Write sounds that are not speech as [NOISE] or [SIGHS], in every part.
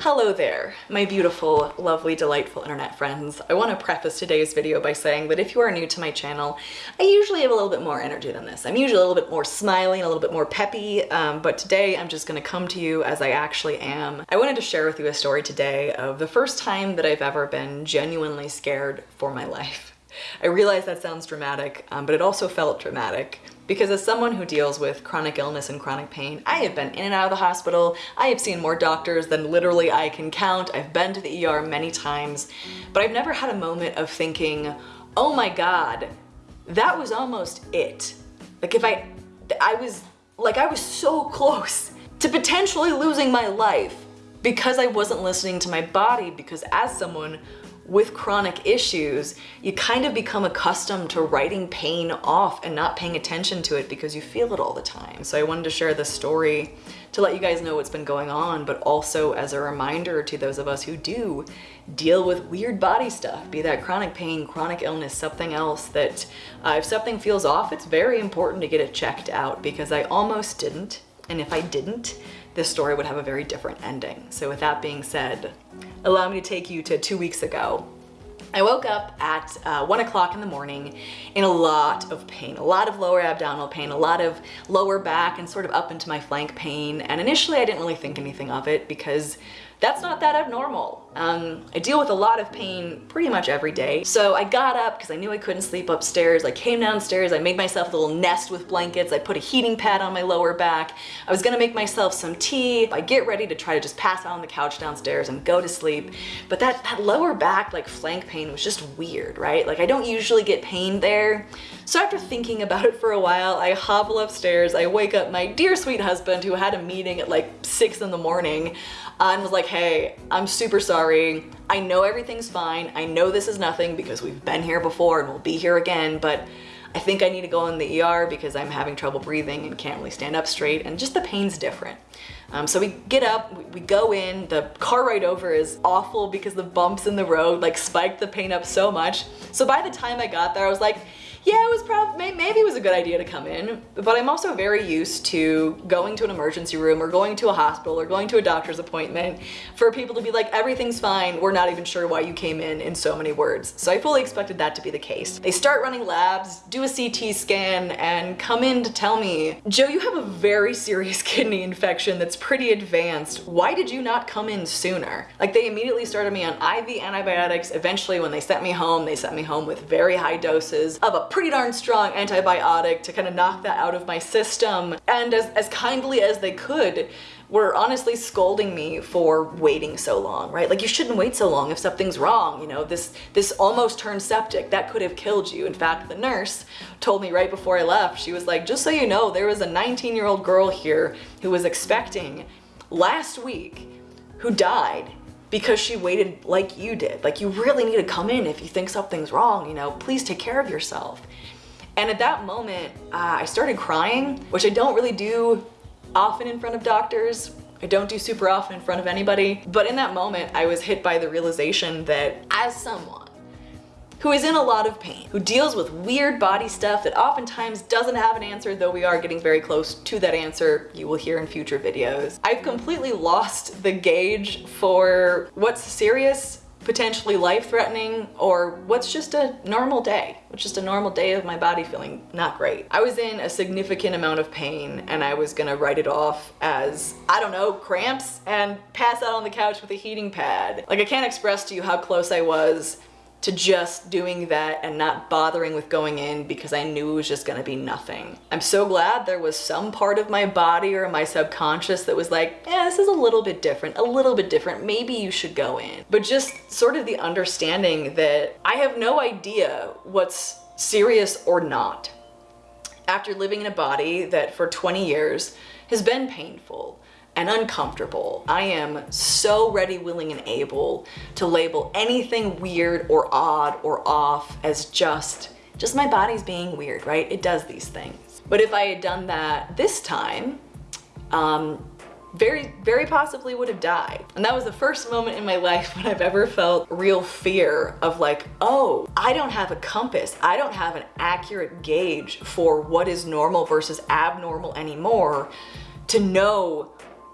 Hello there, my beautiful, lovely, delightful internet friends. I want to preface today's video by saying that if you are new to my channel, I usually have a little bit more energy than this. I'm usually a little bit more smiling, a little bit more peppy, um, but today I'm just going to come to you as I actually am. I wanted to share with you a story today of the first time that I've ever been genuinely scared for my life. I realize that sounds dramatic, um, but it also felt dramatic because as someone who deals with chronic illness and chronic pain, I have been in and out of the hospital. I have seen more doctors than literally I can count. I've been to the ER many times, but I've never had a moment of thinking, oh my God, that was almost it. Like if I, I was, like I was so [LAUGHS] close to potentially losing my life because I wasn't listening to my body because as someone with chronic issues, you kind of become accustomed to writing pain off and not paying attention to it because you feel it all the time. So I wanted to share this story to let you guys know what's been going on, but also as a reminder to those of us who do deal with weird body stuff, be that chronic pain, chronic illness, something else that uh, if something feels off, it's very important to get it checked out because I almost didn't. And if I didn't, this story would have a very different ending. So with that being said, allow me to take you to two weeks ago. I woke up at uh, one o'clock in the morning in a lot of pain, a lot of lower abdominal pain, a lot of lower back and sort of up into my flank pain. And initially I didn't really think anything of it because that's not that abnormal. Um, I deal with a lot of pain pretty much every day. So I got up because I knew I couldn't sleep upstairs. I came downstairs, I made myself a little nest with blankets. I put a heating pad on my lower back. I was gonna make myself some tea. I get ready to try to just pass out on the couch downstairs and go to sleep. But that, that lower back, like flank pain was just weird, right? Like I don't usually get pain there. So after thinking about it for a while, I hobble upstairs, I wake up my dear sweet husband who had a meeting at like six in the morning and was like, hey, I'm super sorry. I know everything's fine. I know this is nothing because we've been here before and we'll be here again, but I think I need to go in the ER because I'm having trouble breathing and can't really stand up straight and just the pain's different. Um, so we get up, we, we, go in, the car ride over is awful because the bumps in the road like spiked the pain up so much. So by the time I got there, I was like, yeah, it was probably, maybe it was a good idea to come in, but I'm also very used to going to an emergency room or going to a hospital or going to a doctor's appointment for people to be like, everything's fine, we're not even sure why you came in in so many words. So I fully expected that to be the case. They start running labs, do a CT scan, and come in to tell me, Joe, you have a very serious [LAUGHS] kidney infection that's pretty advanced. Why did you not come in sooner? Like they immediately started me on IV antibiotics. Eventually when they sent me home, they sent me home with very high doses of a pretty darn strong antibiotic to kind of knock that out of my system. And as, as kindly as they could, were honestly scolding me for waiting so long, right? Like you shouldn't wait so long if something's wrong, you know, this, this almost turned septic, that could have killed you. In fact, the nurse told me right before I left, she was like, just so you know, there was a 19 year old girl here who was expecting last week who died because she waited like you did. Like you really need to come in if you think something's wrong, you know, please take care of yourself. And at that moment, uh, I started crying, which I don't really do often in front of doctors. I don't do super often in front of anybody. But in that moment, I was hit by the realization that as someone who is in a lot of pain, who deals with weird body stuff that oftentimes doesn't have an answer, though we are getting very close to that answer. You will hear in future videos. I've completely lost the gauge for what's serious potentially life-threatening or what's just a normal day what's just a normal day of my body feeling not great. I was in a significant amount of pain and i was gonna write it off as i don't know cramps and pass out on the couch with a heating pad. Like i can't express to you how close i was to just doing that and not bothering with going in because I knew it was just gonna be nothing. I'm so glad there was some part of my body or my subconscious that was like, yeah, this is a little bit different, a little bit different, maybe you should go in. But just sort of the understanding that I have no idea what's serious or not. After living in a body that for 20 years has been painful, and uncomfortable. I am so ready, willing, and able to label anything weird or odd or off as just, just my body's being weird, right? It does these things. But if I had done that this time, um, very, very possibly would have died. And that was the first moment in my life when I've ever felt real fear of like, oh, I don't have a compass. I don't have an accurate gauge for what is normal versus abnormal anymore to know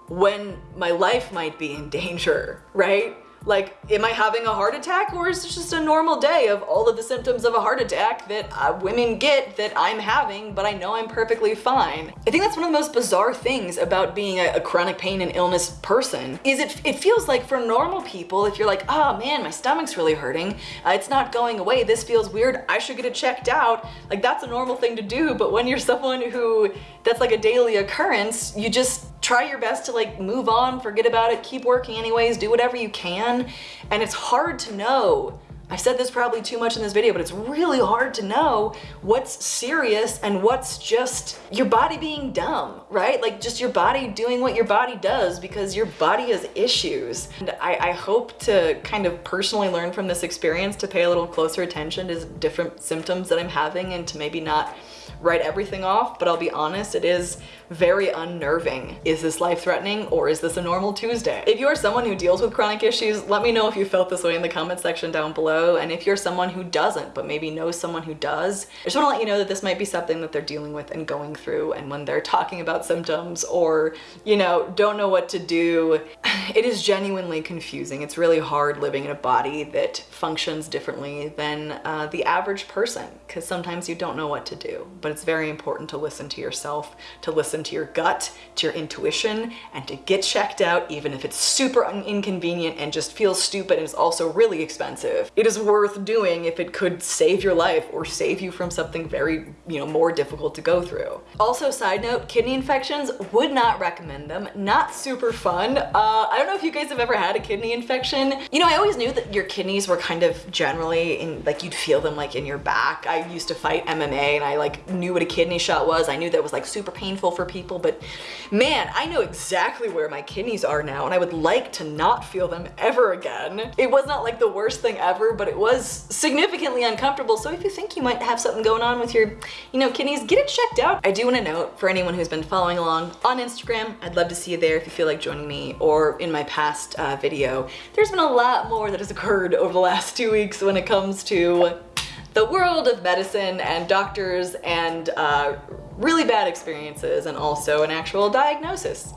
when my life might be in danger, right? Like, am I having a heart attack or is this just a normal day of all of the symptoms of a heart attack that uh, women get that I'm having, but I know I'm perfectly fine? I think that's one of the most bizarre things about being a, a chronic pain and illness person is it, it feels like for normal people, if you're like, oh man, my stomach's really hurting, uh, it's not going away, this feels weird, I should get it checked out. Like that's a normal thing to do, but when you're [LAUGHS] someone who that's like a daily occurrence, you just try your best to like move on, forget about it, keep working anyways, do whatever you can. And it's hard to know I've said this probably too much in this video, but it's really hard to know what's serious and what's just your body being dumb, right? Like just your body doing what your body does because your body has issues. And I, I hope to kind of personally learn from this experience to pay a little closer attention to different symptoms that I'm having and to maybe not write everything off, but I'll be honest, it is very unnerving. Is this life-threatening or is this a normal Tuesday? If you are someone who deals with chronic issues, let me know if you felt this way in the comment section down below. And if you're someone who doesn't, but maybe knows someone who does, I just wanna let you know that this might be something that they're dealing with and going through. And when they're talking about symptoms or, you know, don't know what to do, [SIGHS] it is genuinely confusing. It's really hard living in a body that functions differently than uh, the average person because sometimes you don't know what to do. But it's very important to listen to yourself, to listen to your gut, to your intuition, and to get checked out even if it's super inconvenient and just feels stupid and is also really expensive. It is worth doing if it could save your life or save you from something very, you know, more difficult to go through. Also, side note, kidney infections, would not recommend them. Not super fun. Uh, I don't know if you guys have ever had a kidney infection. You know, I always knew that your kidneys were kind of generally in, like you'd feel them like in your back. I used to fight MMA and I like knew what a kidney shot was. I knew that was like super painful for people, but man, I know exactly where my kidneys are now and I would like to not feel them ever again. It was not like the worst thing ever, but it was significantly uncomfortable. So if you think you might have something going on with your, you know, kidneys, get it checked out. I do want to note for anyone who's been following along on Instagram, I'd love to see you there if you feel like joining me or in my past uh, video. There's been a lot more that has occurred over the last two weeks when it comes to the world of medicine and doctors and uh, really bad experiences and also an actual diagnosis,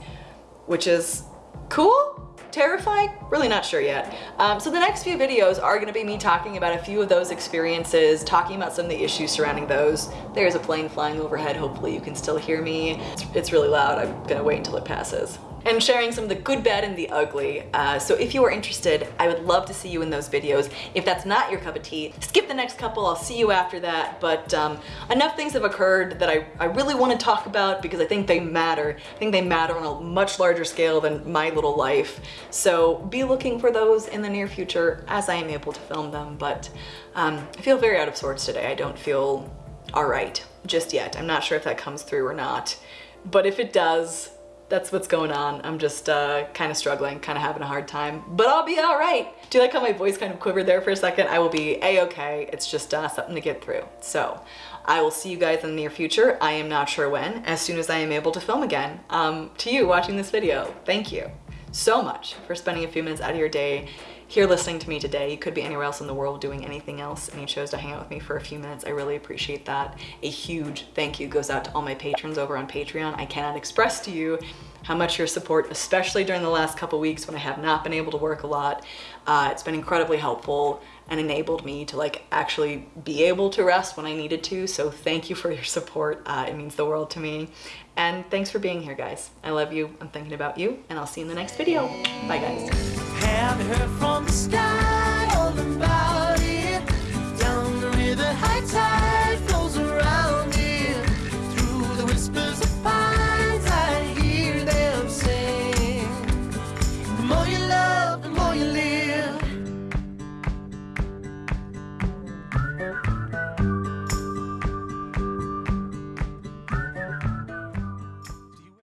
which is cool, terrifying, really not sure yet. Um, so the next few videos are gonna be me talking about a few of those experiences, talking about some of the issues surrounding those. There's a plane flying overhead, hopefully you can still hear me. It's, it's really loud, I'm gonna wait until it passes and sharing some of the good, bad, and the ugly. Uh, so if you are interested, I would love to see you in those videos. If that's not your cup of tea, skip the next couple, I'll see you after that. But um, enough things have occurred that I, I really want to talk about because I think they matter. I think they matter on a much larger scale than my little life. So be looking for those in the near future as I am able to film them. But um, I feel very out of sorts today. I don't feel all right just yet. I'm not sure if that comes through or not. But if it does, that's what's going on. I'm just uh, kind of struggling, kind of having a hard time, but I'll be all right. Do you like how my voice kind of quivered there for a second? I will be a-okay. It's just uh, something to get through. So I will see you guys in the near future. I am not sure when, as soon as I am able to film again. Um, to you watching this video, thank you so much for spending a few minutes out of your day here listening to me today. You could be anywhere else in the world doing anything else and you chose to hang out with me for a few minutes. I really appreciate that. A huge thank you goes out to all my patrons over on Patreon. I cannot express to you how much your support, especially during the last couple weeks when I have not been able to work a lot. Uh, it's been incredibly helpful and enabled me to like actually be able to rest when I needed to. So thank you for your support. Uh, it means the world to me. And thanks for being here, guys. I love you. I'm thinking about you and I'll see you in the next video. Bye, guys and heard from the sky.